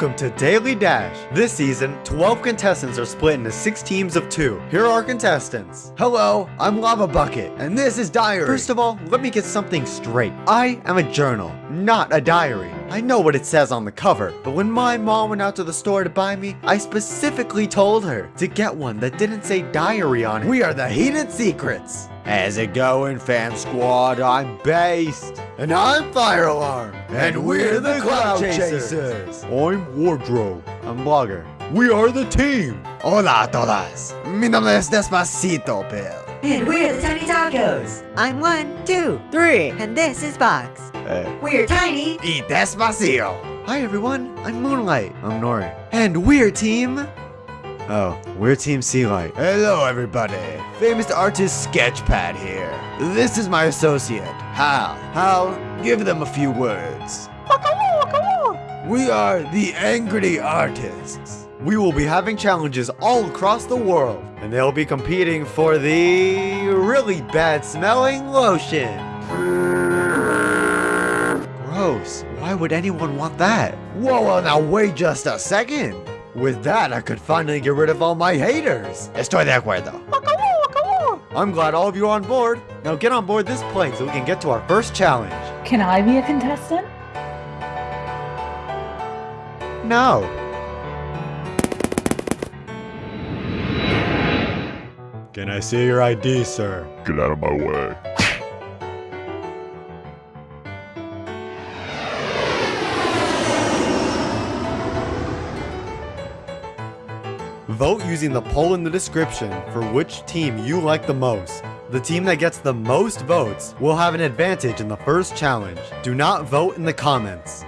Welcome to Daily Dash. This season, 12 contestants are split into 6 teams of 2. Here are our contestants. Hello, I'm Lava Bucket, and this is Diary. First of all, let me get something straight. I am a journal, not a diary. I know what it says on the cover, but when my mom went out to the store to buy me, I specifically told her to get one that didn't say diary on it. We are the Heated Secrets. How's it going, fam squad? I'm Based. And I'm Fire Alarm. And we're the Cloud Chasers. I'm Wardrobe. I'm Blogger. We are the team. Hola a todas. Mi nombre es Despacito, Bill. And we're the Tiny Tacos. I'm one, two, three, and this is Box. Eh. Hey. We're tiny. Y Despacio. Hi everyone, I'm Moonlight. I'm Nori. And we're team... Oh, we're Team Sea Light. Hello everybody. Famous artist Sketchpad here. This is my associate, Hal. Hal, give them a few words. We are the Angry Artists. We will be having challenges all across the world, and they'll be competing for the really bad smelling lotion. Gross. Why would anyone want that? Whoa, whoa, now wait just a second. With that, I could finally get rid of all my haters. Estoy de acuerdo. I'm glad all of you are on board. Now get on board this plane so we can get to our first challenge. Can I be a contestant? No. Can I see your ID, sir? Get out of my way. Vote using the poll in the description for which team you like the most. The team that gets the most votes will have an advantage in the first challenge. Do not vote in the comments.